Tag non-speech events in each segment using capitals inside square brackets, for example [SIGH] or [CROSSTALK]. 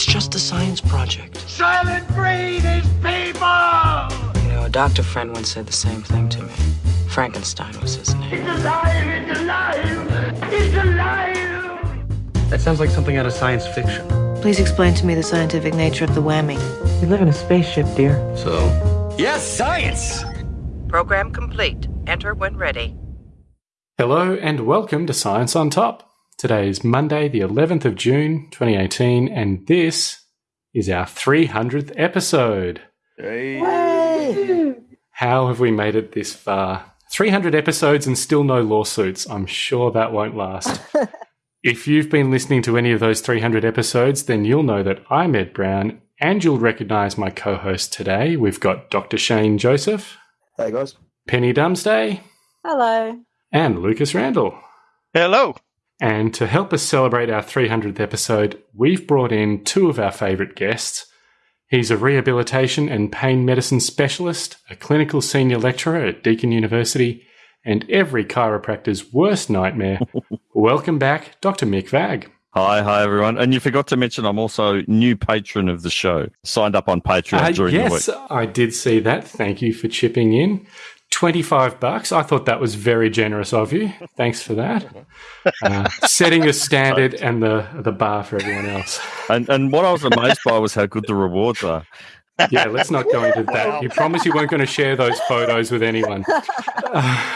It's just a science project. Soylent Green is people! You know, a doctor friend once said the same thing to me. Frankenstein was his name. It's alive! It's alive! It's alive! That sounds like something out of science fiction. Please explain to me the scientific nature of the whammy. We live in a spaceship, dear. So? Yes, science! Program complete. Enter when ready. Hello and welcome to Science on Top. Today is Monday, the 11th of June, 2018, and this is our 300th episode. Hey. How have we made it this far? 300 episodes and still no lawsuits. I'm sure that won't last. [LAUGHS] if you've been listening to any of those 300 episodes, then you'll know that I'm Ed Brown, and you'll recognize my co host today. We've got Dr. Shane Joseph. Hey, guys. Penny Dumsday. Hello. And Lucas Randall. Hello. And to help us celebrate our 300th episode, we've brought in two of our favourite guests. He's a rehabilitation and pain medicine specialist, a clinical senior lecturer at Deakin University, and every chiropractor's worst nightmare. [LAUGHS] Welcome back, Dr. Mick Vagg. Hi, hi everyone. And you forgot to mention I'm also new patron of the show. Signed up on Patreon Uh, during yes, the week. Yes, I did see that. Thank you for chipping in. 25 bucks. I thought that was very generous of you. Thanks for that. Uh, setting a standard and the, the bar for everyone else. And and what I was amazed by was how good the rewards are. Yeah, let's not go into that. You promised you weren't going to share those photos with anyone. Uh,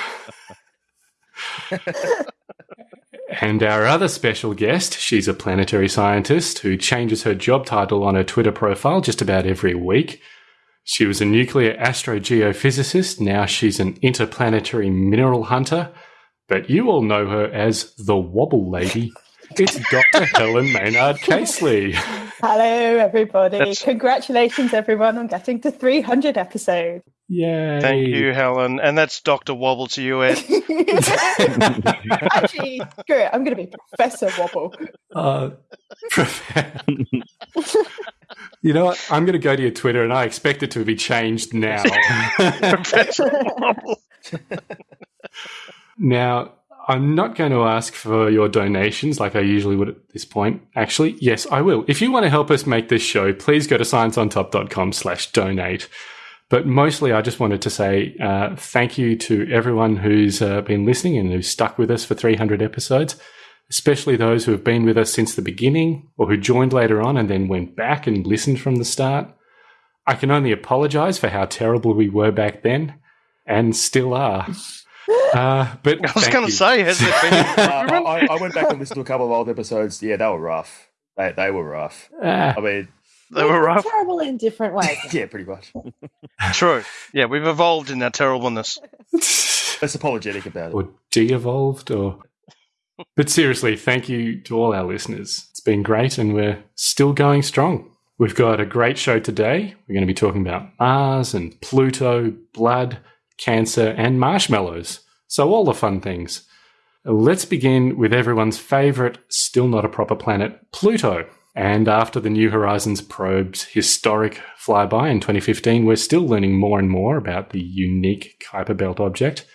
[SIGHS] and our other special guest, she's a planetary scientist who changes her job title on her Twitter profile just about every week. She was a nuclear astrogeophysicist. Now she's an interplanetary mineral hunter. But you all know her as the Wobble Lady. It's Dr. [LAUGHS] Helen Maynard Casely. Hello, everybody. That's- Congratulations, everyone, on getting to 300 episodes. Yay. Thank you, Helen. And that's Dr. Wobble to you, Ed. [LAUGHS] Actually, screw it. I'm going to be Professor Wobble. Uh, [LAUGHS] you know what? I'm going to go to your Twitter and I expect it to be changed now. [LAUGHS] Now, I'm not going to ask for your donations like I usually would at this point. Actually, yes, I will. If you want to help us make this show, please go to scienceontop.com slash donate. But mostly, I just wanted to say uh, thank you to everyone who's uh, been listening and who's stuck with us for 300 episodes, especially those who have been with us since the beginning or who joined later on and then went back and listened from the start. I can only apologize for how terrible we were back then and still are. [LAUGHS] Uh, but I was going to say, has it been [LAUGHS] Uh. I, I went back and listened to a couple of old episodes. Yeah, they were rough. They, they were rough. Ah, I mean, They were rough. Terrible in different ways. [LAUGHS] yeah, pretty much. True. Yeah, we've evolved in our terribleness. Less apologetic about it. or de-evolved or but seriously thank you to all our listeners. It's been great and we're still going strong. We've got a great show today. We're going to be talking about mars and pluto blood cancer and marshmallows. So all the fun things. Let's begin with everyone's favorite still not a proper planet pluto. And after the New Horizons probe's historic flyby in 2015, we're still learning more and more about the unique Kuiper Belt object.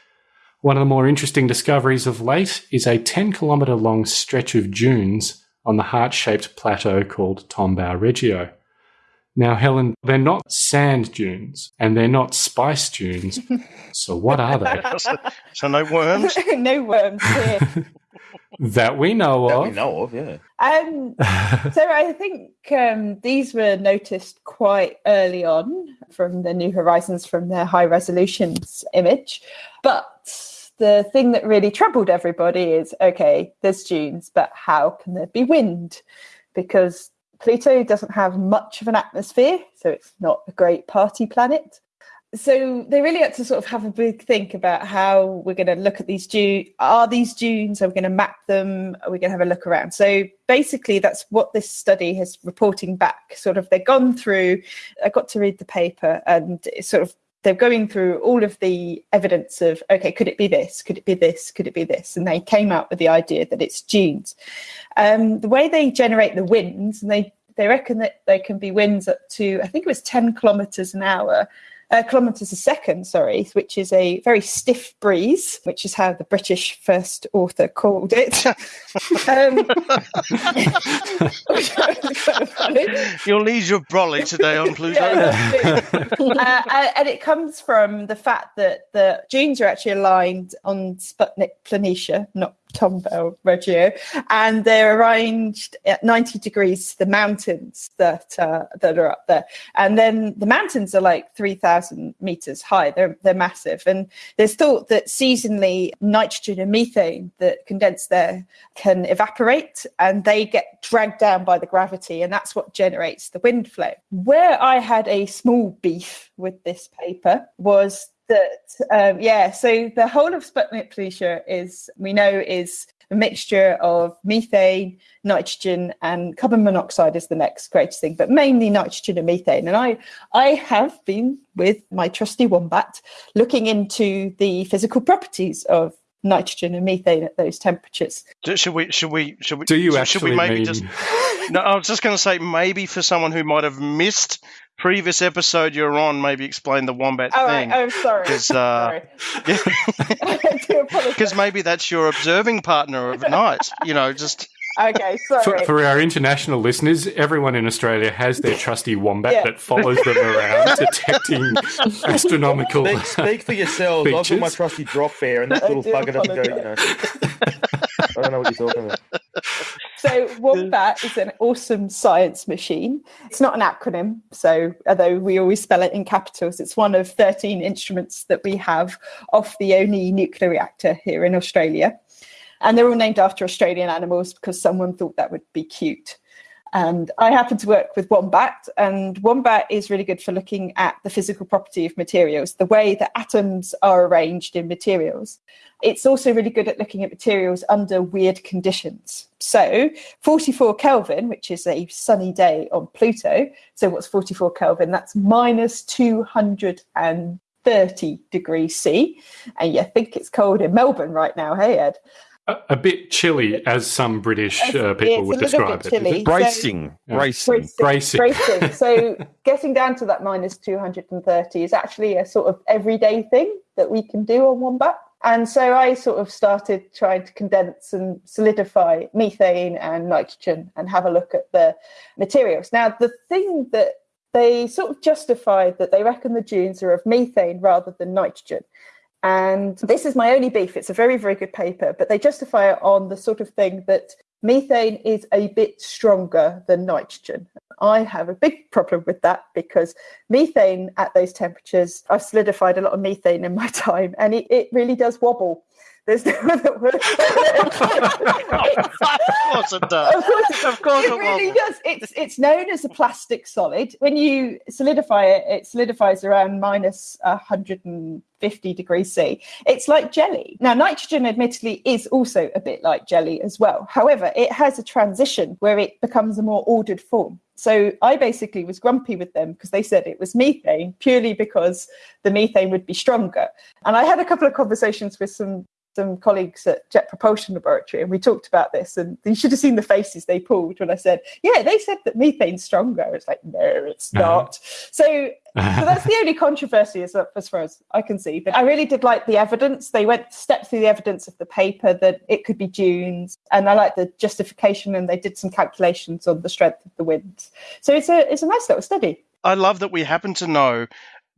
One of the more interesting discoveries of late is a 10 kilometre long stretch of dunes on the heart shaped plateau called Tombaugh Regio. Now, Helen, they're not sand dunes and they're not spice dunes. [LAUGHS] so, what are they? [LAUGHS] so, so no worms. [LAUGHS] no worms here. that we know That of. we know of, yeah. Um, so I think um, these were noticed quite early on from the New Horizons from their high resolutions image. But the thing that really troubled everybody is okay, there's dunes, but how can there be wind? Because Pluto doesn't have much of an atmosphere, so it's not a great party planet. So they really had to sort of have a big think about how we're going to look at these dunes. Are these dunes? Are we going to map them? Are we going to have a look around? So basically, that's what this study has reporting back. Sort of, they've gone through. I got to read the paper, and it's sort of they're going through all of the evidence of okay, could it be this? Could it be this? Could it be this? And they came out with the idea that it's dunes. Um, the way they generate the winds, and they they reckon that they can be winds up to I think it was ten kilometers an hour uh, kilometres a second, sorry, which is a very stiff breeze, which is how the British first author called it. [LAUGHS] um, [LAUGHS] You'll need your brolly today on Pluto. Yeah, uh, and it comes from the fact that the dunes are actually aligned on Sputnik Planitia, not Tombaugh Regio, and they're arranged at 90 degrees to the mountains that uh, that are up there. And then the mountains are like 3,000 meters high. They're they're massive, and there's thought that seasonally nitrogen and methane that condense there can evaporate, and they get dragged down by the gravity, and that's what generates the wind flow. Where I had a small beef with this paper was that um, yeah so the whole of sputnik planitia is we know is a mixture of methane nitrogen and carbon monoxide is the next greatest thing but mainly nitrogen and methane and i i have been with my trusty wombat looking into the physical properties of nitrogen and methane at those temperatures Should we? Should we? Should we? Do you should, actually should we maybe mean- just? No, I was just going to say maybe for someone who might have missed previous episode you're on, maybe explain the wombat thing. right i'm sorry 'Cause, [LAUGHS] uh, sorry [LAUGHS] I do apologize. [LAUGHS] Because maybe that's your observing partner of night. You know, just okay sorry For, for our international listeners, everyone in Australia has their trusty wombat Yeah. that follows them around, [LAUGHS] detecting astronomical. Speak, speak for yourselves. I've got my trusty drop bear, and that little do bugger doesn't go. You know, I don't know what you're talking about. So Wombat is an awesome science machine. It's not an acronym, so although we always spell it in capitals, it's one of 13 instruments that we have off the only nuclear reactor here in Australia. And they're all named after Australian animals because someone thought that would be cute. And I happen to work with Wombat, and Wombat is really good for looking at the physical property of materials, the way that atoms are arranged in materials. It's also really good at looking at materials under weird conditions. So, 44 Kelvin, which is a sunny day on Pluto. So, what's 44 Kelvin? That's minus 230 degrees C. And you think it's cold in Melbourne right now, hey, Ed? A, a bit chilly, as some British uh, people it's would a describe bit it. is chilly. it? Bracing, Yeah. bracing. Bracing. bracing. [LAUGHS] So getting down to that minus 230 is actually a sort of everyday thing that we can do on Wombat. And so I sort of started trying to condense and solidify methane and nitrogen and have a look at the materials. Now, the thing that they sort of justified that they reckon the dunes are of methane rather than nitrogen. And this is my only beef. It's a very, very good paper, but they justify it on the sort of thing that methane is a bit stronger than nitrogen. I have a big problem with that because methane at those temperatures, I've solidified a lot of methane in my [LAUGHS] time and it, it really does wobble. There's no other word. [LAUGHS] of course it does. Of course, Of course it it really wobbles. does. It's it's known as a plastic solid. When you solidify it, it solidifies around minus 150 degrees C. It's like jelly. Now, nitrogen, admittedly, is also a bit like jelly as well. However, it has a transition where it becomes a more ordered form. So I basically was grumpy with them because they said it was methane purely because the methane would be stronger. And I had a couple of conversations with some some colleagues at Jet Propulsion Laboratory, and we talked about this. And you should have seen the faces they pulled when I said, "Yeah, they said that methane's stronger." It's like, no, it's Uh-huh. not. So, so that's the [LAUGHS] only controversy as, as far as I can see. But I really did like the evidence. They went stepped through the evidence of the paper that it could be dunes, and I like the justification. And they did some calculations on the strength of the winds. So it's a it's a nice little study. I love that we happen to know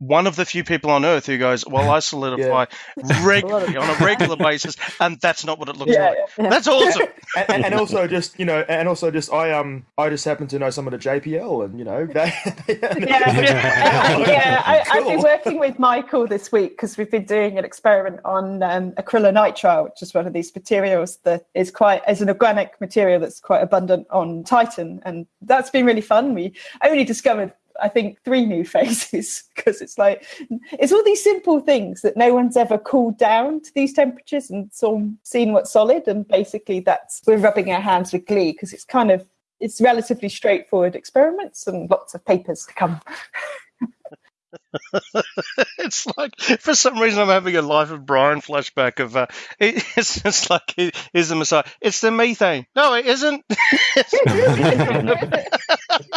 one of the few people on Earth who goes, "Well, I [LAUGHS] solidify [LAUGHS] regularly on a regular basis, and that's not what it looks Yeah, like." yeah. That's awesome. [LAUGHS] and, and, and also just you know, and also just I um I just happen to know some of the JPL, and you know, they, yeah, yeah. I, I've been working with Michael this week because we've been doing an experiment on um, acrylonitrile, which is one of these materials that is quite is an organic material that's quite abundant on Titan, and that's been really fun. We only discovered. I think three new [LAUGHS] phases because it's like it's all these simple things that no one's ever cooled down to these temperatures and seen what's solid and basically that's we're rubbing our hands with glee because it's kind of it's relatively straightforward experiments and lots of papers to come. [LAUGHS] it's like for some reason I'm having a Life of Brian flashback of uh, [LAUGHS] it, it's just like he, he's the Messiah. It's the methane. No, it isn't.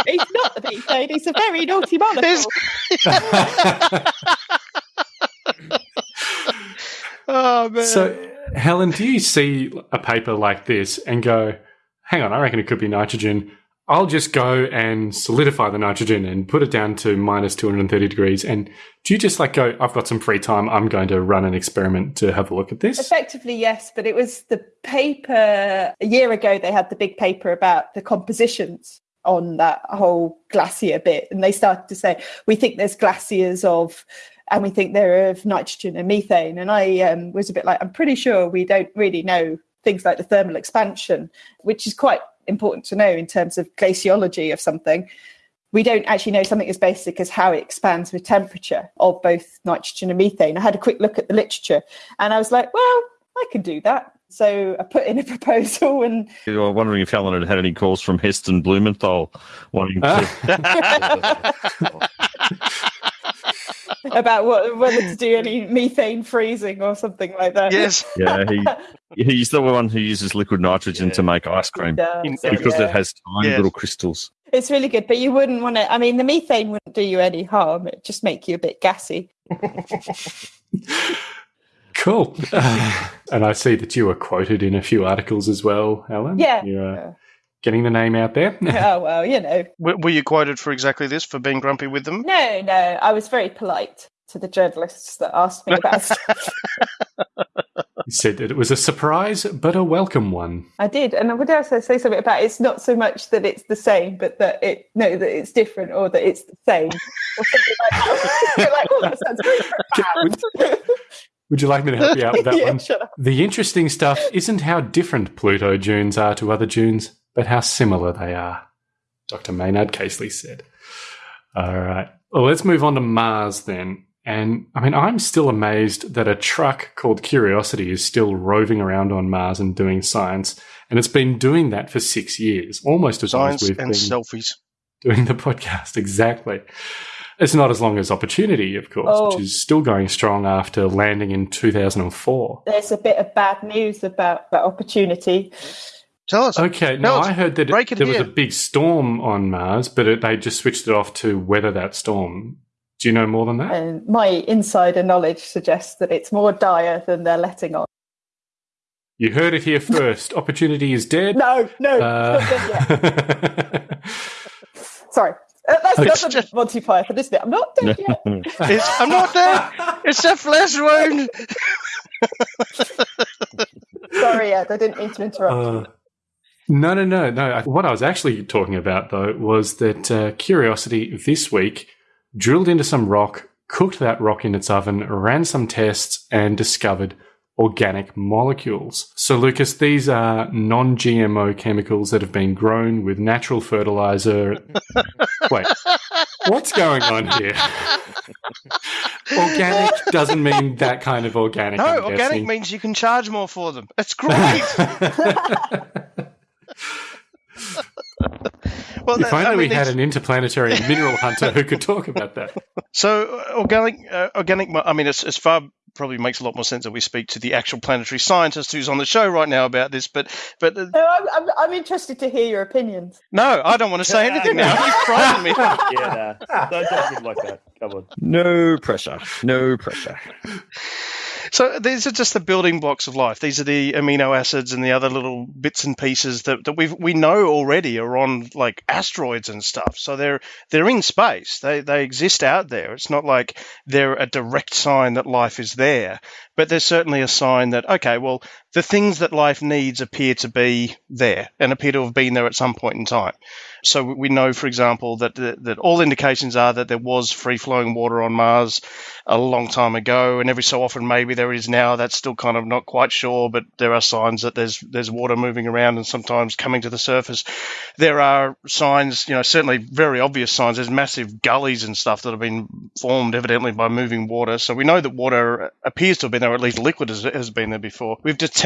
He's not the methane. He's a very naughty molecule. [LAUGHS] oh man. So, Helen, do you see a paper like this and go, hang on, I reckon it could be nitrogen. I'll just go and solidify the nitrogen and put it down to minus 230 degrees. And do you just like go, I've got some free time, I'm going to run an experiment to have a look at this? Effectively, yes, but it was the paper a year ago, they had the big paper about the compositions on that whole glacier bit. And they started to say, we think there's glaciers of, and we think they're of nitrogen and methane. And I um, was a bit like, I'm pretty sure we don't really know things like the thermal expansion, which is quite important to know in terms of glaciology of something. We don't actually know something as basic as how it expands with temperature of both nitrogen and methane. I had a quick look at the literature and I was like, well, I can do that. So I put in a proposal and. You were wondering if Helen had had any calls from Heston Blumenthal wanting to. [LAUGHS] about what, whether to do any methane freezing or something like that. Yes. [LAUGHS] yeah, he, he's the one who uses liquid nitrogen to make ice cream does, because yeah. it has tiny Yes. little crystals. It's really good, but you wouldn't want to. I mean, the methane wouldn't do you any harm. It just make you a bit gassy. [LAUGHS] Cool. [LAUGHS] and I see that you were quoted in a few articles as well, Helen. Yeah. You're uh, getting the name out there. [LAUGHS] oh well, you know. Were, were you quoted for exactly this for being grumpy with them? No, no. I was very polite to the journalists that asked me about [LAUGHS] stuff. You said that it was a surprise, but a welcome one. I did, and I would also say something about it's not so much that it's the same, but that it no that it's different or that it's the same or something like that. Like, oh, that sounds very profound. Would you like me to help you out with that [LAUGHS] Yeah, one? shut up. The interesting stuff isn't how different Pluto dunes are to other dunes, but how similar they are, Dr. Maynard Casely said. All right. Well, let's move on to Mars then. And I mean, I'm still amazed that a truck called Curiosity is still roving around on Mars and doing science. And it's been doing that for six years, almost as long as we've and been selfies. doing the podcast. [LAUGHS] Exactly. It's not as long as Opportunity, of course, Oh. which is still going strong after landing in 2004. There's a bit of bad news about that opportunity. Tell us. Okay, no, us. I heard that Break it there was here. a big storm on Mars, but it, they just switched it off to weather that storm. Do you know more than that? And my insider knowledge suggests that it's more dire than they're letting on. You heard it here first. Opportunity is dead. No, no, Uh, not dead yet. [LAUGHS] Sorry. Uh, that's Okay. not the Monty Python, isn't it? I'm not dead yet. [LAUGHS] It's, I'm not dead. It's a flesh wound. Sorry, Ed, I didn't mean to interrupt. Uh, no, no, no, no. What I was actually talking about, though, was that uh, Curiosity this week drilled into some rock, cooked that rock in its oven, ran some tests, and discovered organic molecules. So, Lucas, these are non GMO chemicals that have been grown with natural fertilizer. [LAUGHS] Wait, what's going on here? [LAUGHS] organic doesn't mean that kind of organic. No, I'm organic guessing. means you can charge more for them. It's great. [LAUGHS] well, If only I we had an interplanetary mineral hunter who could talk about that. So organic, uh, organic. I mean, it's, it's far probably makes a lot more sense that we speak to the actual planetary scientist who's on the show right now about this. But but uh, No, I'm, I'm, I'm interested to hear your opinions. no, I don't want to say anything now. You frightened me. [LAUGHS] yeah, nah. don't judge me like that. Come on. No pressure. No pressure. So these are just the building blocks of life. These are the amino acids and the other little bits and pieces that, that we we know already are on like asteroids and stuff. So they're they're in space. They they exist out there. It's not like they're a direct sign that life is there, but they're certainly a sign that okay, well, the things that life needs appear to be there and appear to have been there at some point in time. So we know, for example, that that all indications are that there was free flowing water on Mars a long time ago, and every so often maybe there is now. That's still kind of not quite sure, but there are signs that there's there's water moving around and sometimes coming to the surface. There are signs, you know, certainly very obvious signs. There's massive gullies and stuff that have been formed evidently by moving water. So we know that water appears to have been there, or at least liquid has, has been there before. We've detected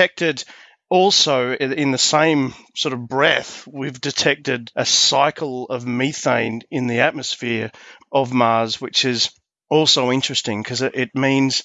also in the same sort of breath, we've detected a cycle of methane in the atmosphere of Mars, which is also interesting because it, it means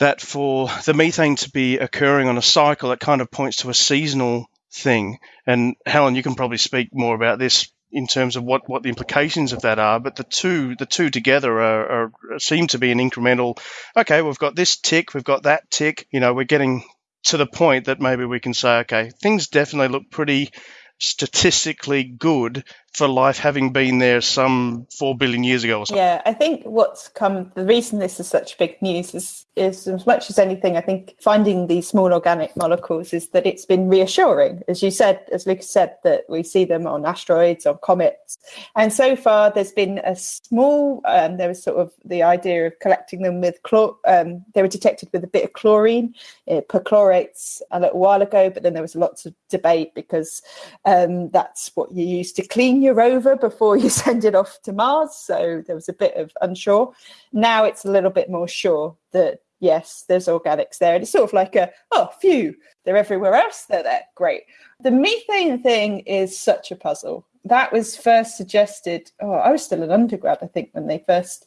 that for the methane to be occurring on a cycle, it kind of points to a seasonal thing. And Helen, you can probably speak more about this in terms of what, what the implications of that are. But the two the two together are, are seem to be an incremental. Okay, we've got this tick, we've got that tick. You know, we're getting to the point that maybe we can say, okay, things definitely look pretty statistically good for life having been there some four billion years ago or something. Yeah, I think what's come the reason this is such big news is is as much as anything, I think finding these small organic molecules is that it's been reassuring. As you said, as Lucas said, that we see them on asteroids, on comets. And so far there's been a small um, there was sort of the idea of collecting them with chlor um, they were detected with a bit of chlorine. It perchlorates a little while ago, but then there was lots of debate because um, that's what you use to clean your rover before you [LAUGHS] send it off to Mars. So there was a bit of unsure. Now it's a little bit more sure that yes, there's organics there. And it's sort of like a, oh, phew, they're everywhere else. They're there. Great. The methane thing is such a puzzle. That was first suggested. Oh, I was still an undergrad, I think, when they first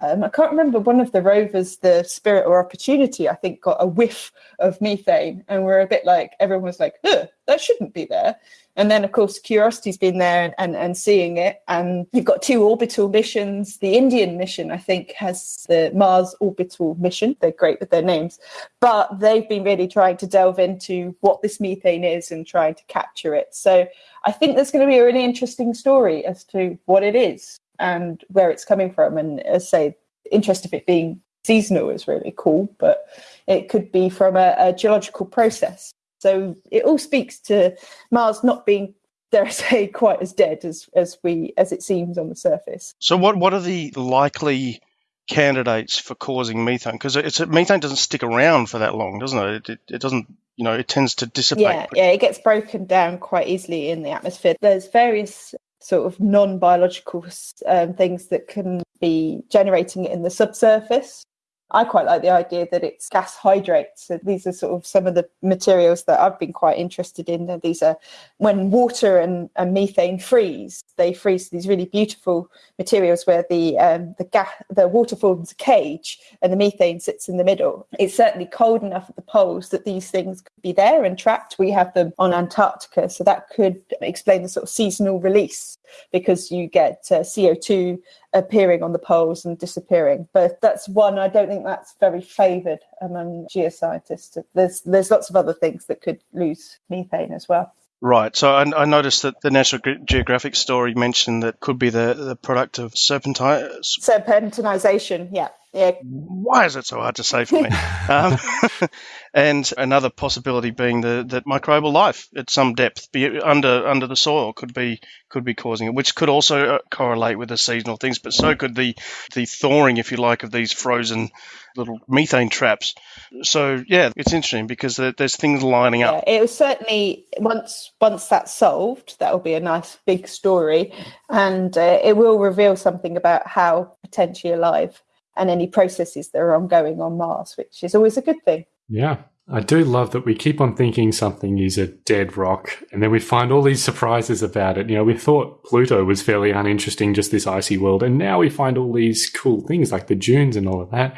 um, I can't remember one of the rovers, the Spirit or Opportunity, I think, got a whiff of methane, and we're a bit like everyone was like, "That shouldn't be there." And then, of course, Curiosity's been there and, and, and seeing it. And you've got two orbital missions. The Indian mission, I think, has the Mars orbital mission. They're great with their names, but they've been really trying to delve into what this methane is and trying to capture it. So I think there's going to be a really interesting story as to what it is and where it's coming from. And as I say, interest of it being seasonal is really cool, but it could be from a, a geological process. So it all speaks to Mars not being, dare I [LAUGHS] say, quite as dead as, as we as it seems on the surface. So what what are the likely candidates for causing methane? Because it's methane doesn't stick around for that long, doesn't it? It, it, it doesn't you know it tends to dissipate. Yeah, yeah, it gets broken down quite easily in the atmosphere. There's various sort of non-biological um, things that can be generating it in the subsurface. I quite like the idea that it's gas hydrates. So these are sort of some of the materials that I've been quite interested in. These are when water and, and methane freeze, they freeze these really beautiful materials where the um, the gas the water forms a cage and the methane sits in the middle. It's certainly cold enough at the poles that these things could be there and trapped. We have them on Antarctica, so that could explain the sort of seasonal release because you get uh, CO2 appearing on the poles and disappearing. But that's one, I don't think that's very favoured among geoscientists. There's, there's lots of other things that could lose methane as well. Right. So I, I, noticed that the National Geographic story mentioned that could be the, the product of serpentine. Serpentinization, yeah. Yeah. Why is it so hard to say for me? [LAUGHS] um, [LAUGHS] and another possibility being the, that microbial life at some depth, be under under the soil, could be could be causing it, which could also uh, correlate with the seasonal things. But so could the the thawing, if you like, of these frozen little methane traps. So yeah, it's interesting because there's things lining up. Yeah, it was certainly once once that's solved, that will be a nice big story, and uh, it will reveal something about how potentially alive and any processes that are ongoing on Mars, which is always a good thing. Yeah. I do love that we keep on thinking something is a dead rock and then we find all these surprises about it. You know, we thought Pluto was fairly uninteresting, just this icy world, and now we find all these cool things like the dunes and all of that.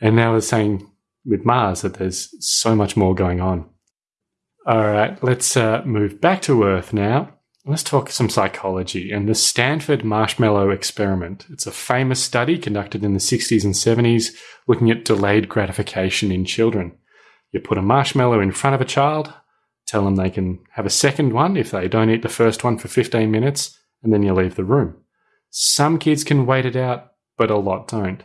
And now we're saying with Mars that there's so much more going on. All right, let's uh, move back to Earth now. Let's talk some psychology and the Stanford Marshmallow Experiment. It's a famous study conducted in the 60s and 70s looking at delayed gratification in children. You put a marshmallow in front of a child, tell them they can have a second one if they don't eat the first one for 15 minutes, and then you leave the room. Some kids can wait it out, but a lot don't.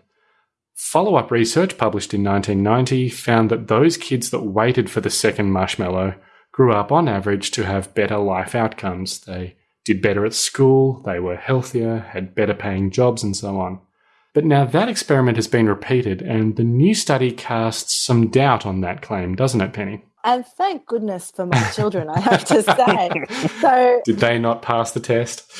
Follow up research published in 1990 found that those kids that waited for the second marshmallow grew up on average to have better life outcomes. They did better at school, they were healthier, had better paying jobs, and so on. But now that experiment has been repeated, and the new study casts some doubt on that claim, doesn't it, Penny? And thank goodness for my children, I have to say. [LAUGHS] So, did they not pass the test?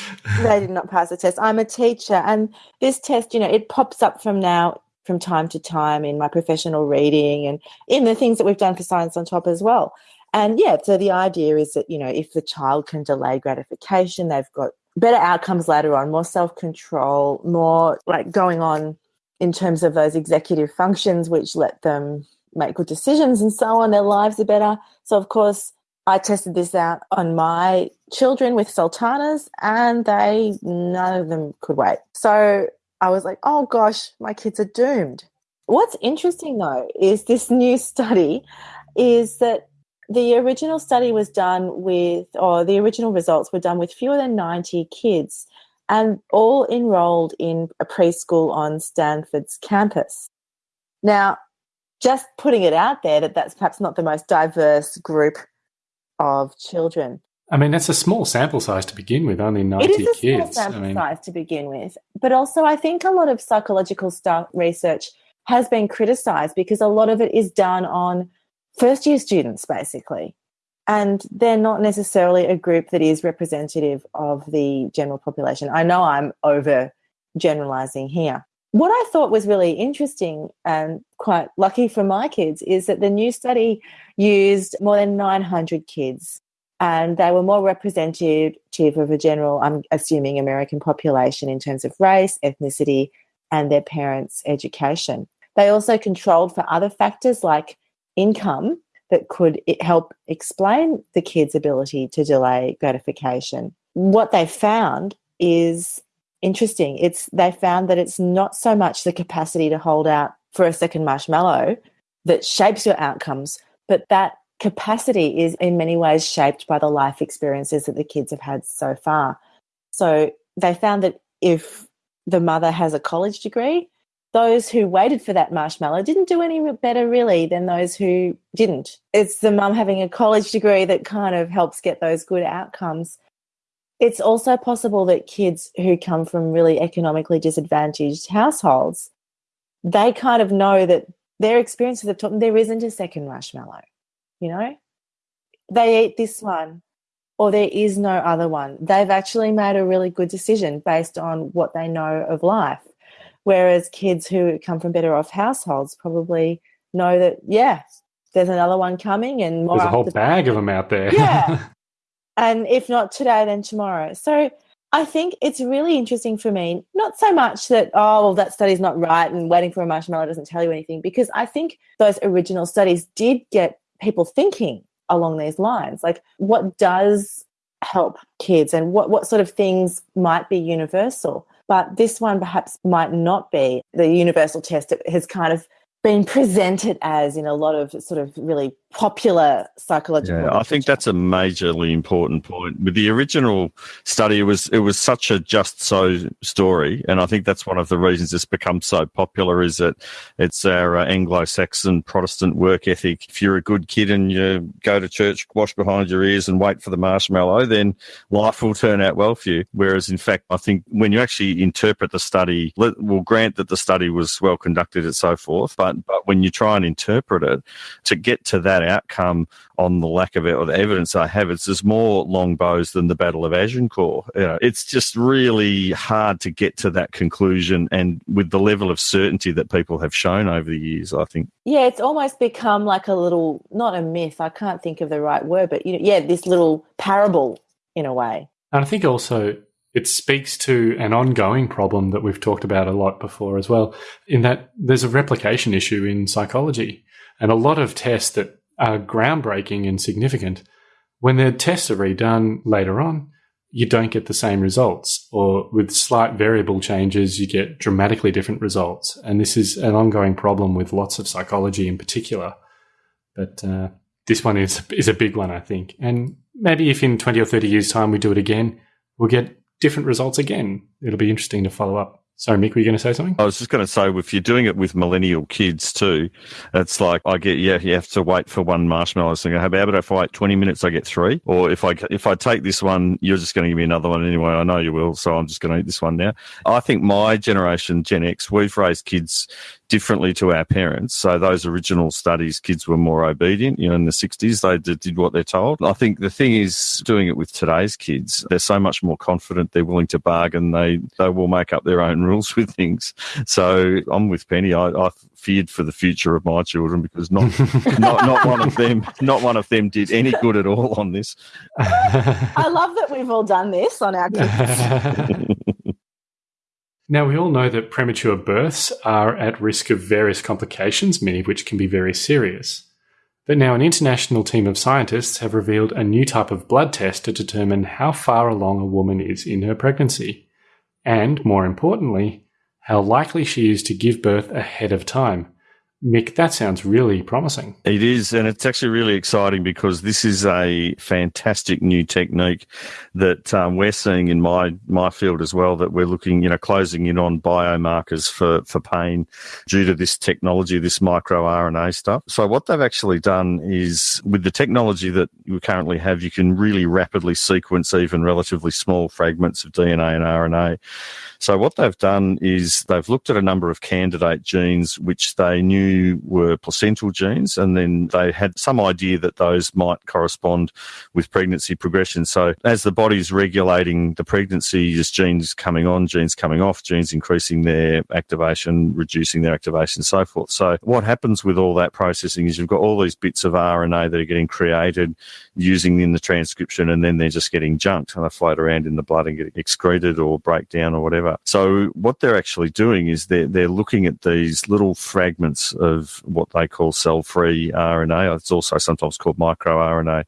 they did not pass the test. I'm a teacher, and this test, you know, it pops up from now from time to time in my professional reading and in the things that we've done for Science on Top as well. And yeah, so the idea is that, you know, if the child can delay gratification, they've got better outcomes later on, more self control, more like going on in terms of those executive functions, which let them make good decisions and so on. Their lives are better. So, of course, I tested this out on my children with sultanas, and they none of them could wait. So I was like, oh gosh, my kids are doomed. What's interesting though is this new [LAUGHS] study is that the original study was done with, or the original results were done with fewer than 90 kids and all enrolled in a preschool on Stanford's campus. Now, just putting it out there that that's perhaps not the most diverse group of children. I mean, that's a small sample size to begin with, only 90 kids. it is a kids. small sample I mean, size to begin with. But also, I think a lot of psychological stuff research has been criticized because a lot of it is done on first year students, basically. And they're not necessarily a group that is representative of the general population. I know I'm over generalizing here. What I thought was really interesting and quite lucky for my kids is that the new study used more than 900 kids and they were more representative of a general, I'm assuming, American population in terms of race, ethnicity, and their parents' education. They also controlled for other factors like income that could help explain the kids' ability to delay gratification. What they found is interesting. It's they found that it's not so much the capacity to hold out for a second marshmallow that shapes your outcomes, but that capacity is in many ways shaped by the life experiences that the kids have had so far. So they found that if the mother has a college degree, those who waited for that marshmallow didn't do any better really than those who didn't. It's the mum having a college degree that kind of helps get those good outcomes. It's also possible that kids who come from really economically disadvantaged households, they kind of know that their experiences have taught them there isn't a second marshmallow you know they eat this one or there is no other one they've actually made a really good decision based on what they know of life whereas kids who come from better off households probably know that yeah there's another one coming and more there's a whole bag of them out there. yeah [LAUGHS] and if not today then tomorrow so I think it's really interesting for me, not so much that, oh, well, that study's not right and waiting for a marshmallow doesn't tell you anything, because I think those original studies did get people thinking along these lines. Like, what does help kids and what, what sort of things might be universal? But this one perhaps might not be. The universal test It has kind of been presented as in a lot of sort of really popular psychological. Yeah, I think that's a majorly important point. With the original study, it was it was such a just so story, and I think that's one of the reasons it's become so popular. Is that it's our uh, Anglo-Saxon Protestant work ethic. If you're a good kid and you go to church, wash behind your ears, and wait for the marshmallow, then life will turn out well for you. Whereas, in fact, I think when you actually interpret the study, let, we'll grant that the study was well conducted and so forth, but but when you try and interpret it to get to that outcome on the lack of it or the evidence I have, it's there's more longbows than the Battle of Agincourt. You know, it's just really hard to get to that conclusion, and with the level of certainty that people have shown over the years, I think. Yeah, it's almost become like a little, not a myth, I can't think of the right word, but you know, yeah, this little parable in a way. And I think also it speaks to an ongoing problem that we've talked about a lot before as well, in that there's a replication issue in psychology. And a lot of tests that are groundbreaking and significant, when the tests are redone later on, you don't get the same results. Or with slight variable changes, you get dramatically different results. And this is an ongoing problem with lots of psychology in particular. But uh, this one is, is a big one, I think. And maybe if in 20 or 30 years' time we do it again, we'll get different results again. It'll be interesting to follow up. Sorry, Mick, were you going to say something? I was just going to say, if you're doing it with millennial kids too, it's like I get, yeah, you have to wait for one marshmallow. So how about if I wait 20 minutes, I get three? Or if I if I take this one, you're just going to give me another one anyway. I know you will, so I'm just going to eat this one now. I think my generation, Gen X, we've raised kids differently to our parents. So those original studies, kids were more obedient. You know, in the 60s, they did, did what they're told. I think the thing is, doing it with today's kids, they're so much more confident. They're willing to bargain. They they will make up their own rules [LAUGHS] with things. So I'm with Penny. I, I feared for the future of my children because not [LAUGHS] not not one of them not one of them did any good at all on this. I love that we've all done this on our kids. [LAUGHS] Now, we all know that premature births are at risk of various complications, many of which can be very serious. But now an international team of scientists have revealed a new type of blood test to determine how far along a woman is in her pregnancy, and more importantly, how likely she is to give birth ahead of time. Mick, that sounds really promising. It is, and it's actually really exciting because this is a fantastic new technique that um, we're seeing in my my field as well. That we're looking, you know, closing in on biomarkers for for pain due to this technology, this micro RNA stuff. So what they've actually done is, with the technology that we currently have, you can really rapidly sequence even relatively small fragments of DNA and RNA. So what they've done is they've looked at a number of candidate genes which they knew were placental genes, and then they had some idea that those might correspond with pregnancy progression. So as the body's regulating the pregnancy, there's genes coming on, genes coming off, genes increasing their activation, reducing their activation, so forth. So what happens with all that processing is you've got all these bits of RNA that are getting created using in the transcription, and then they're just getting junked and they float around in the blood and get excreted or break down or whatever. So what they're actually doing is they're, they're looking at these little fragments of what they call cell-free RNA. It's also sometimes called microRNA.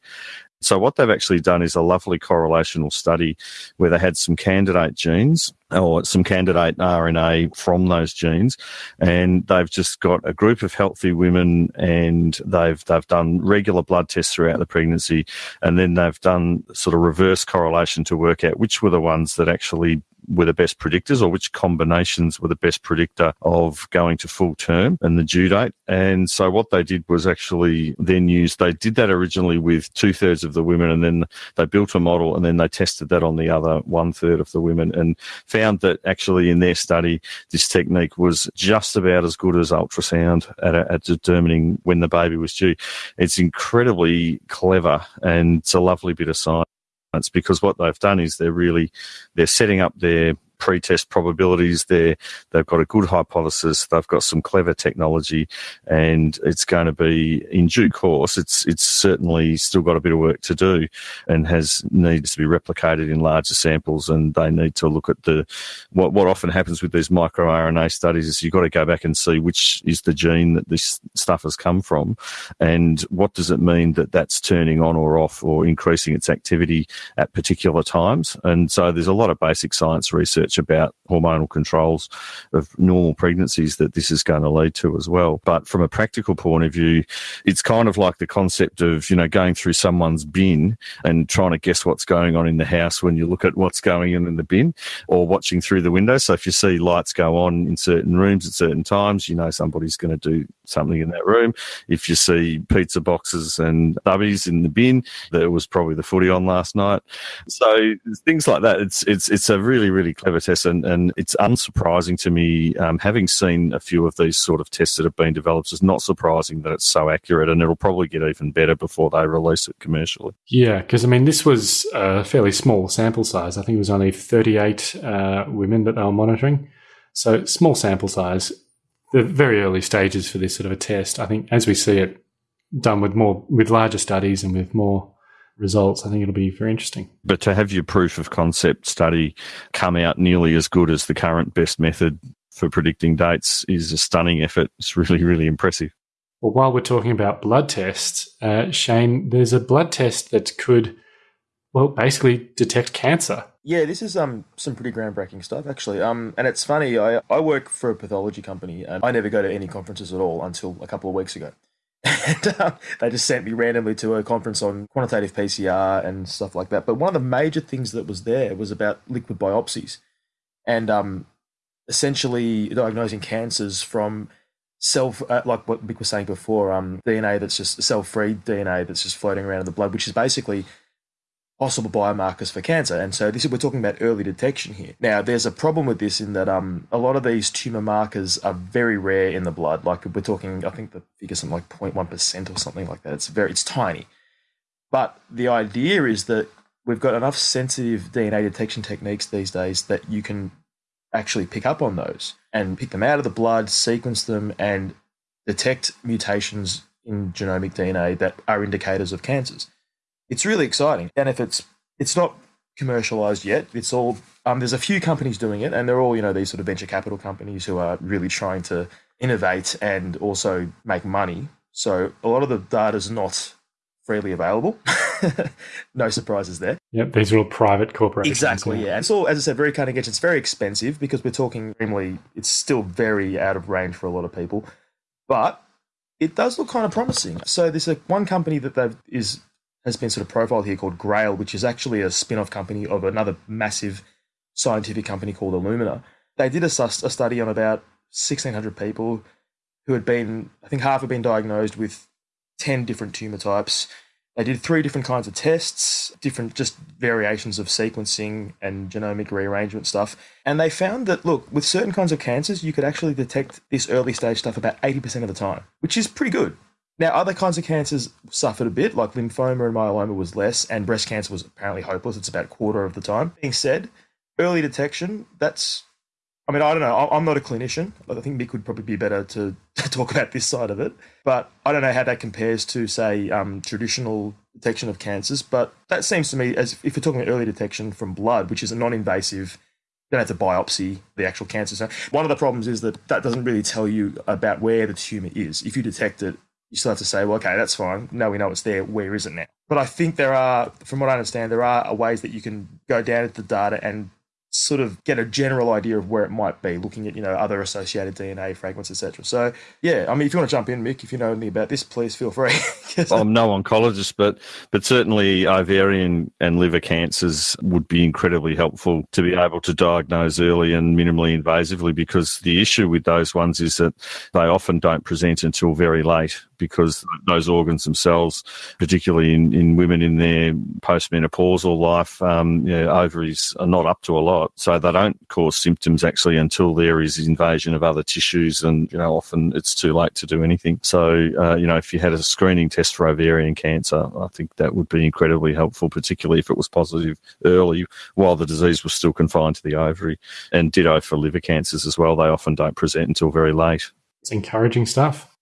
So what they've actually done is a lovely correlational study where they had some candidate genes or some candidate RNA from those genes, and they've just got a group of healthy women, and they've they've done regular blood tests throughout the pregnancy, and then they've done sort of reverse correlation to work out which were the ones that actually were the best predictors or which combinations were the best predictor of going to full term and the due date. And so what they did was actually then use, they did that originally with two thirds of the women and then they built a model and then they tested that on the other one third of the women and found that actually in their study, this technique was just about as good as ultrasound at, at determining when the baby was due. It's incredibly clever and it's a lovely bit of science because what they've done is they're really they're setting up their pre-test probabilities there. They've got a good hypothesis. They've got some clever technology, and it's going to be in due course. It's it's certainly still got a bit of work to do, and has needs to be replicated in larger samples. And they need to look at the what what often happens with these microRNA studies is you've got to go back and see which is the gene that this stuff has come from, and what does it mean that that's turning on or off or increasing its activity at particular times. And so there's a lot of basic science research research about hormonal controls of normal pregnancies that this is going to lead to as well. But from a practical point of view, it's kind of like the concept of, you know, going through someone's bin and trying to guess what's going on in the house when you look at what's going on in the bin or watching through the window. So if you see lights go on in certain rooms at certain times, you know somebody's going to do something in that room. If you see pizza boxes and bubbies in the bin, there was probably the footy on last night. So things like that. It's it's it's a really really clever and, and it's unsurprising to me, um, having seen a few of these sort of tests that have been developed. It's not surprising that it's so accurate, and it'll probably get even better before they release it commercially. Yeah, because I mean, this was a fairly small sample size. I think it was only 38 uh, women that they were monitoring, so small sample size the very early stages for this sort of a test. I think as we see it done with more with larger studies and with more results, I think it'll be very interesting. But to have your proof of concept study come out nearly as good as the current best method for predicting dates is a stunning effort. It's really, really impressive. Well, while we're talking about blood tests, uh, Shane, there's a blood test that could, well, basically detect cancer. Yeah, this is um some pretty groundbreaking stuff actually. Um, and it's funny. I I work for a pathology company, and I never go to any conferences at all until a couple of weeks ago. And um, they just sent me randomly to a conference on quantitative PCR and stuff like that. But one of the major things that was there was about liquid biopsies, and um, essentially diagnosing cancers from self, uh, like what Mick was saying before, um, DNA that's just cell-free DNA that's just floating around in the blood, which is basically possible biomarkers for cancer. And so this is, we're talking about early detection here. Now, there's a problem with this in that um, a lot of these tumor markers are very rare in the blood. Like we're talking, I think the figure's something like 0.1% or something like that. It's very, it's tiny. But the idea is that we've got enough sensitive DNA detection techniques these days that you can actually pick up on those and pick them out of the blood, sequence them, and detect mutations in genomic DNA that are indicators of cancers it's really exciting. And if it's it's not commercialized yet, it's all um, there's a few companies doing it, and they're all you know these sort of venture capital companies who are really trying to innovate and also make money So a lot of the data is not freely available. [LAUGHS] no surprises there. Yep, these are all private corporations. Exactly, yeah. And it's all, as I said, very cutting edge. It's very expensive because we're talking extremely, it's still very out of range for a lot of people. But it does look kind of promising. So there's a one company that they've is has been sort of profiled here called Grail, which is actually a spin-off company of another massive scientific company called Illumina. They did a, a study on about 1,600 people who had been, I think half had been diagnosed with 10 different tumor types. They did three different kinds of tests, different just variations of sequencing and genomic rearrangement stuff. And they found that, look, with certain kinds of cancers, you could actually detect this early stage stuff about 80% of the time, which is pretty good. Now, other kinds of cancers suffered a bit, like lymphoma and myeloma was less, and breast cancer was apparently hopeless. It's about a quarter of the time. Being said, early detection, that's, I mean, I don't know. I'm not a clinician. I think Mick would probably be better to, [LAUGHS] to talk about this side of it. But I don't know how that compares to, say, um, traditional detection of cancers. But that seems to me, as if you're talking about early detection from blood, which is a non invasive, don't have to biopsy the actual cancer. So one of the problems is that that doesn't really tell you about where the tumor is. If you detect it, you still have to say, well, okay, that's fine. Now we know it's there. Where is it now? But I think there are, from what I understand, there are ways that you can go down into the data and sort of get a general idea of where it might be, looking at you know other associated DNA fragments, etc. So yeah, I mean, if you want to jump in, Mick, if you know anything about this, please feel free. [LAUGHS] I'm no oncologist, but but certainly ovarian and liver cancers would be incredibly helpful to be able to diagnose early and minimally invasively, because the issue with those ones is that they often don't present until very late because those organs themselves, particularly in, in women in their postmenopausal life, um, you know, ovaries are not up to a lot. So they don't cause symptoms actually until there is invasion of other tissues. And, you know, often it's too late to do anything. So, uh, you know, if you had a screening test for ovarian cancer, I think that would be incredibly helpful, particularly if it was positive early while the disease was still confined to the ovary. And ditto for liver cancers as well. They often don't present until very late. It's encouraging stuff.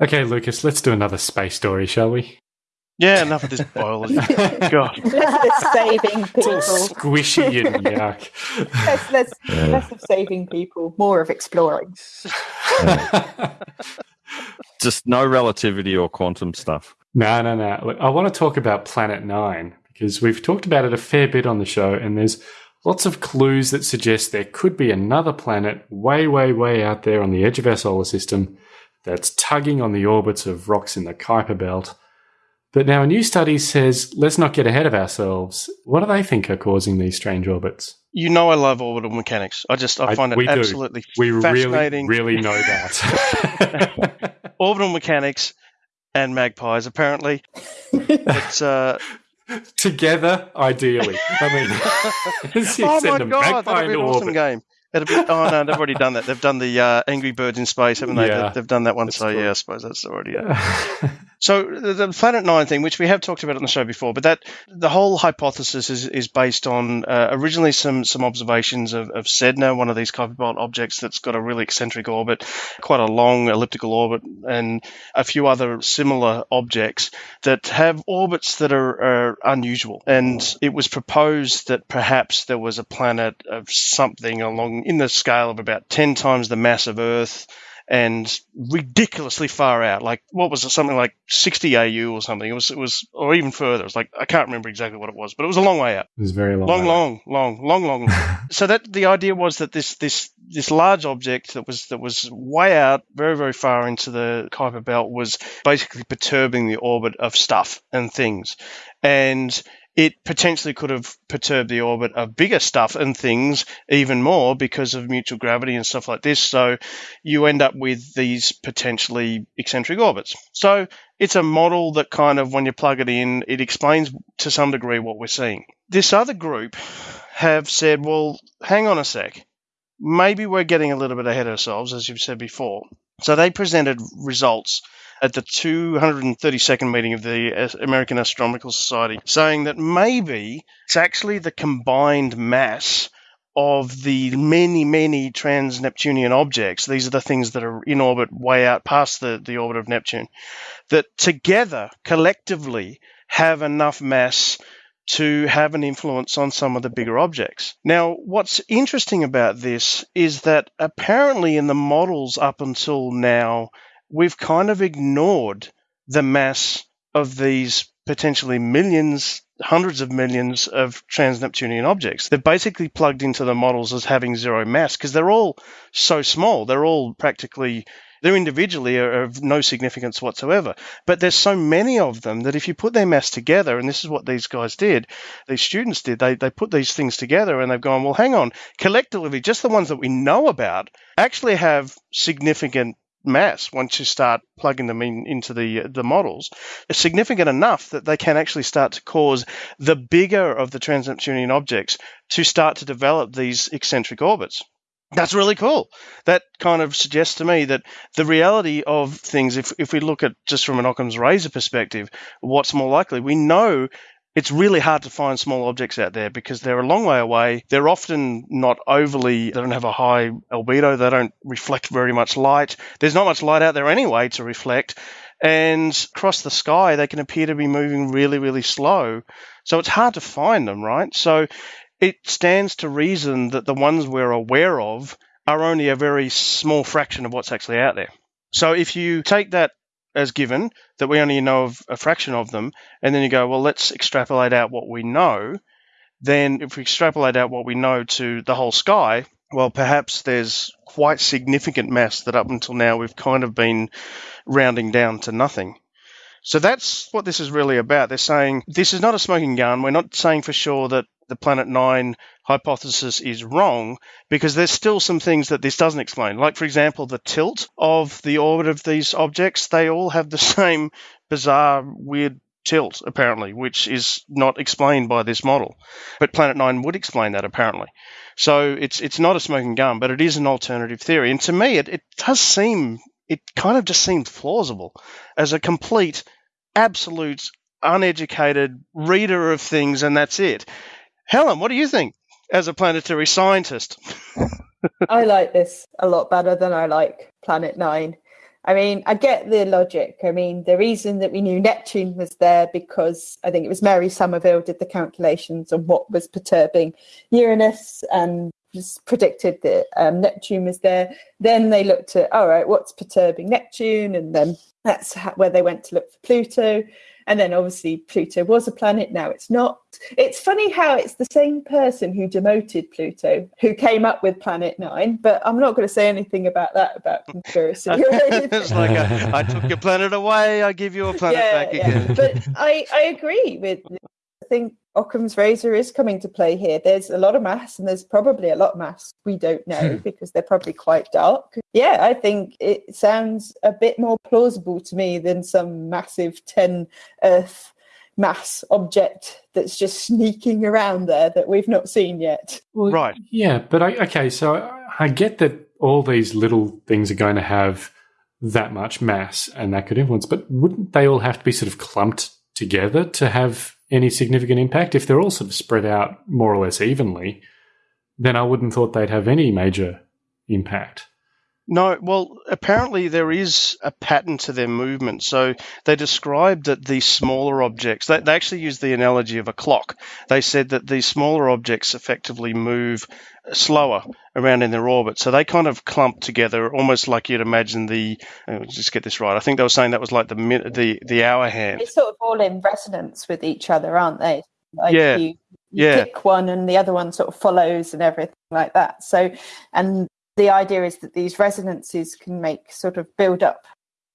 Okay, Lucas, let's do another space story, shall we? Yeah, enough of this biology. [LAUGHS] God. Less of saving It's all people. squishy and [LAUGHS] yuck. Less, less, Yeah. less of saving people, more of exploring. [LAUGHS] Just no relativity or quantum stuff. No, no, no. Look, I want to talk about Planet Nine because we've talked about it a fair bit on the show, and there's lots of clues that suggest there could be another planet way, way, way out there on the edge of our solar system that's tugging on the orbits of rocks in the Kuiper Belt. But now a new study says let's not get ahead of ourselves. What do they think are causing these strange orbits? You know I love orbital mechanics. I just I I- find we it do. absolutely We really, fascinating. really really know that. [LAUGHS] [LAUGHS] orbital mechanics and magpies apparently. it's uh [LAUGHS] Together, ideally. I mean, oh my god, magpie that'd be an awesome orbit. game. It'd be, oh no, they've already done that. They've done the uh, Angry Birds in space, haven't they? Yeah. They've, done that one. So cool. yeah, I suppose that's already. Uh, So the Planet Nine thing, which we have talked about on the show before, but that the whole hypothesis is, is based on uh, originally some some observations of, of Sedna, one of these Kuiper objects that's got a really eccentric orbit, quite a long elliptical orbit, and a few other similar objects that have orbits that are, are unusual. And it was proposed that perhaps there was a planet of something along in the scale of about ten times the mass of Earth and ridiculously far out. Like what was it? Something like 60 AU or something. It was, it was, or even further. It was like I can't remember exactly what it was, but it was a long way out. It was very long. Long, long, long, long, long. long. [LAUGHS] so that the idea was that this this this large object that was that was way out, very very far into the Kuiper Belt, was basically perturbing the orbit of stuff and things, and it potentially could have perturbed the orbit of bigger stuff and things even more because of mutual gravity and stuff like this. So you end up with these potentially eccentric orbits. So it's a model that kind of, when you plug it in, it explains to some degree what we're seeing. This other group have said, well, hang on a sec. Maybe we're getting a little bit ahead of ourselves, as you've said before. So they presented results at the 232nd meeting of the American Astronomical Society, saying that maybe it's actually the combined mass of the many, many trans Neptunian objects. These are the things that are in orbit way out past the, the orbit of Neptune, that together, collectively, have enough mass to have an influence on some of the bigger objects. Now, what's interesting about this is that apparently in the models up until now, we've kind of ignored the mass of these potentially millions, hundreds of millions of trans-Neptunian objects. They're basically plugged into the models as having zero mass because they're all so small. They're all practically they're individually are of no significance whatsoever. But there's so many of them that if you put their mass together, and this is what these guys did, these students did, they, they put these things together and they've gone, well, hang on, collectively, just the ones that we know about actually have significant mass once you start plugging them in into the the models is significant enough that they can actually start to cause the bigger of the trans-Neptunian objects to start to develop these eccentric orbits. That's really cool. That kind of suggests to me that the reality of things, if, if we look at just from an Occam's razor perspective, what's more likely? We know it's really hard to find small objects out there because they're a long way away. They're often not overly, they don't have a high albedo, they don't reflect very much light. There's not much light out there anyway to reflect. And across the sky, they can appear to be moving really, really slow. So it's hard to find them, right? So it stands to reason that the ones we're aware of are only a very small fraction of what's actually out there. So if you take that as given that we only know of a fraction of them, and then you go, well, let's extrapolate out what we know. Then, if we extrapolate out what we know to the whole sky, well, perhaps there's quite significant mass that up until now we've kind of been rounding down to nothing. So that's what this is really about. They're saying this is not a smoking gun. We're not saying for sure that the Planet Nine hypothesis is wrong because there's still some things that this doesn't explain. Like, for example, the tilt of the orbit of these objects, they all have the [LAUGHS] same bizarre, weird tilt, apparently, which is not explained by this model. But Planet Nine would explain that, apparently. So it's it's not a smoking gun, but it is an alternative theory. And to me, it, it does seem, it kind of just seems plausible as a complete, absolute, uneducated reader of things, and that's it. Helen, what do you think as a planetary scientist? [LAUGHS] I like this a lot better than I like Planet Nine. I mean, I get the logic. I mean, the reason that we knew Neptune was there because I think it was Mary Somerville did the calculations on what was perturbing Uranus and just predicted that um, Neptune was there. Then they looked at, all right, what's perturbing Neptune? And then that's where they went to look for Pluto. And then obviously Pluto was a planet, now it's not. It's funny how it's the same person who demoted Pluto who came up with Planet Nine, but I'm not going to say anything about that about conspiracy. [LAUGHS] it's like a, I took your planet away, I give you a planet yeah, back yeah. again. But I, I agree with I think Occam's razor is coming to play here. There's a lot of mass, and there's probably a lot of mass we don't know hmm. because they're probably quite dark. Yeah, I think it sounds a bit more plausible to me than some massive 10 Earth mass object that's just sneaking around there that we've not seen yet. Well, Right. Yeah, but I, okay, so I- I get that all these little things are going to have that much mass and that could influence, but wouldn't they all have to be sort of clumped together to have any significant impact? If they're all sort of spread out more or less evenly, then I wouldn't thought they'd have any major impact. No, well, apparently there is a pattern to their movement. So they described that the smaller objects, they, they actually used the analogy of a clock. They said that these smaller objects effectively move slower around in their orbit. So they kind of clump together, almost like you'd imagine the, uh, just get this right. I think they were saying that was like the the, the hour hand. They're sort of all in resonance with each other, aren't they? Like Yeah, You, you yeah. pick one and the other one sort of follows and everything like that. So, and the idea is that these resonances can make sort of build up,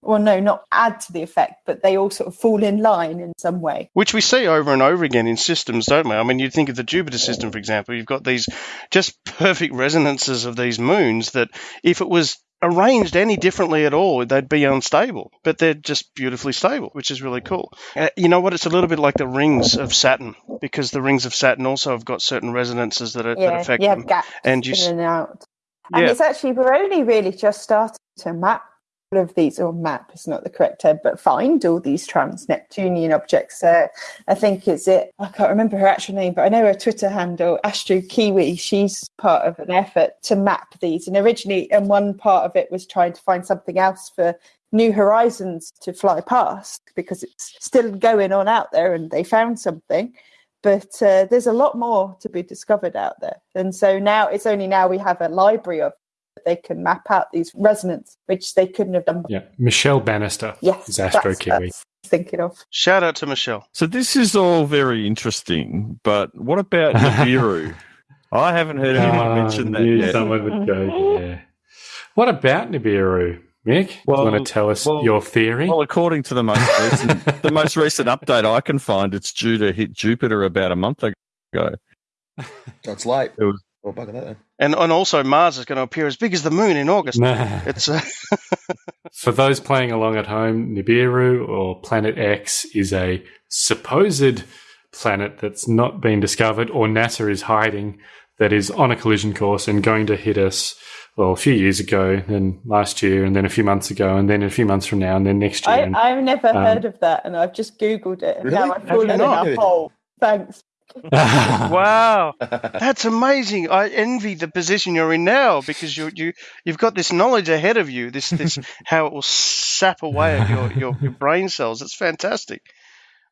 well, no, not add to the effect, but they all sort of fall in line in some way. Which we see over and over again in systems, don't we? I mean, you think of the Jupiter system, for example, you've got these just [LAUGHS] perfect resonances of these moons that if it was arranged any differently at all, they'd be unstable, but they're just beautifully stable, which is really cool. Uh, you know what? It's a little bit like the rings of Saturn, because the rings of Saturn also have got certain resonances that, are, that Yeah, affect you them. gaps And you in and out. And Yeah. it's actually, we're only really just starting to map of these, or map is not the correct term, but find all these trans Neptunian objects. Uh, I think it's it, I can't remember her actual name, but I know her Twitter handle, Astro Kiwi. She's part of an effort to map these. And originally, and one part of it was trying to find something else for New Horizons to fly past because it's still going on out there and they found something but uh, there's a lot more to be discovered out there and so now it's only now we have a library of that they can map out these resonance, which they couldn't have done. Yeah, Michelle Bannister Yes, is Astro Kiwi. thinking of. Shout out to Michelle. So this is all very interesting, but what about Nibiru? [LAUGHS] I haven't heard anyone Ah, mention that yet. someone would go there. What about Nibiru, Mick? Do Well- you want to tell us well- your theory? Well, according to the most recent, the most recent update I can find, it's due to hit Jupiter about a month ago. That's late. It was Well, bugger that then. And and also Mars is going to appear as big as the moon in August. Nah. It's uh, [LAUGHS] For those playing along at home, Nibiru or Planet X is a supposed planet that's not been discovered or NASA is hiding that is on a collision course and going to hit us well a few years ago, then last year, and then a few months ago, and then a few months from now, and then next year. I, and- I've never um, heard of that, and I've just googled it, and Really? now I've Have fallen in a hole. Thanks. Wow, [LAUGHS] that's amazing. I envy the position you're in now because you you you've got this knowledge ahead of you. This this [LAUGHS] how it will sap away at your, your, your [LAUGHS] brain cells. It's fantastic.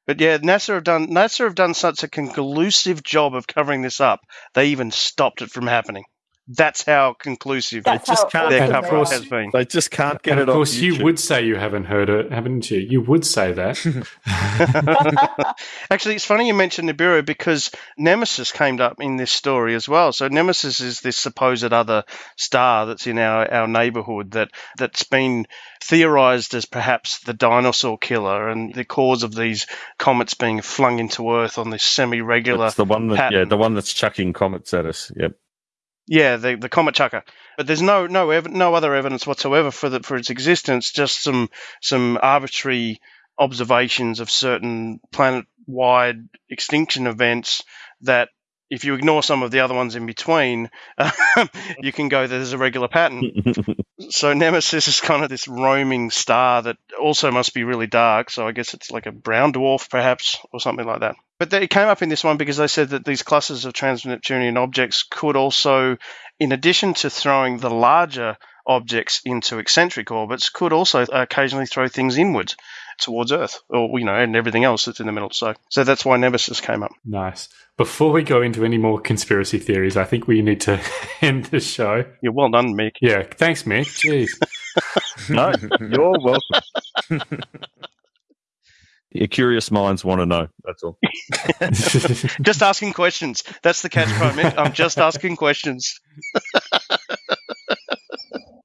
But yeah, NASA have done NASA have done such a conclusive job of covering this up. They even stopped it from happening. That's how conclusive That's just how can't- their And of coverage course- has been. they just can't get and it of course, off you would say you haven't heard it, haven't you? You would say that. [LAUGHS] [LAUGHS] Actually, it's funny you mentioned Nibiru because Nemesis came up in this story as well. So Nemesis is this supposed other star that's in our, our neighborhood that that's been theorized as perhaps the dinosaur killer and the cause of these comets being flung into Earth on this semi-regular. It's the one that, yeah, the one that's chucking comets at us. Yep. Yeah, the the comet chucker. But there's no no ev- no other evidence whatsoever for the, for its existence. Just some some arbitrary observations of certain planet-wide extinction events that, if you ignore some of the other ones in between, [LAUGHS] you can go there's a regular pattern. [LAUGHS] so Nemesis is kind of this roaming star that also must be really dark. So I guess it's like a brown dwarf, perhaps, or something like that. But they- it came up in this one because they said that these clusters of trans-Neptunian objects could also, in addition to throwing the larger objects into eccentric orbits, could also occasionally throw things inwards towards Earth, or you know, and everything else that's in the middle. So, so that's why Nemesis came up. nice. Before we go into any more conspiracy theories, I think we need to [LAUGHS] end the show. You're well done, Mick. Yeah, thanks, Mick. Jeez. [LAUGHS] no, you're welcome. [LAUGHS] Your curious minds want to know. That's all. [LAUGHS] [LAUGHS] just asking questions. That's the catch part, Mick. I'm just asking questions.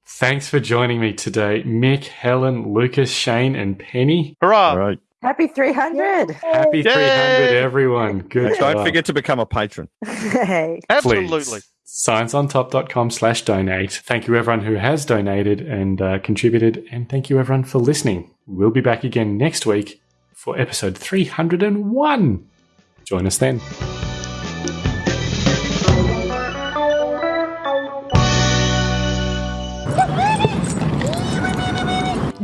Thanks for joining me today, Mick, Helen, Lucas, Shane, and Penny. Hurrah! All right. Happy 300. Happy 300, everyone. Good Don't job. forget to become a patron. [LAUGHS] hey. Absolutely. Please. ScienceOnTop.com slash donate. Thank you, everyone who has donated and uh, contributed. And thank you, everyone, for listening. We'll be back again next week for episode 301. Join us then.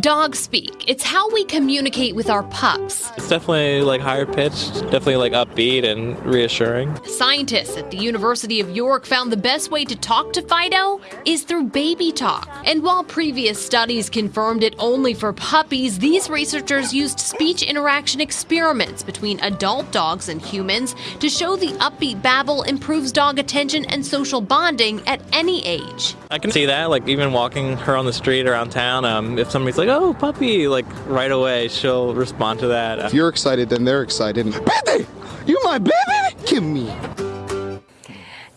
Dog speak. It's how we communicate with our pups. It's definitely like higher pitched, definitely like upbeat and reassuring. Scientists at the University of York found the best way to talk to Fido is through baby talk. And while previous studies confirmed it only for puppies, these researchers used speech interaction experiments between adult dogs and humans to show the upbeat babble improves dog attention and social bonding at any age. I can see that, like even walking her on the street around town, um, if somebody's like, oh, Oh, puppy, like right away, she'll respond to that. If you're excited, then they're excited. Baby! You my baby? Give me.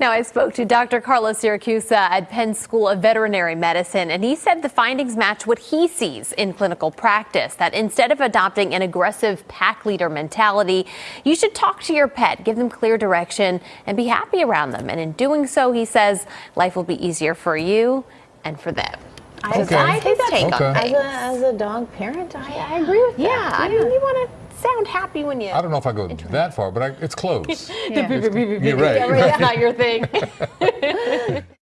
Now, I spoke to Dr. Carlos Siracusa at Penn School of Veterinary Medicine, and he said the findings match what he sees in clinical practice that instead of adopting an aggressive pack leader mentality, you should talk to your pet, give them clear direction, and be happy around them. And in doing so, he says life will be easier for you and for them. I, Okay. I think that's Take on as a, as a dog parent, I, I agree with that. Yeah, I mean, you want to sound happy when you. I don't know if I go that far, but I, it's close. [LAUGHS] Yeah. You're right. Yeah, right, That's not your thing. [LAUGHS]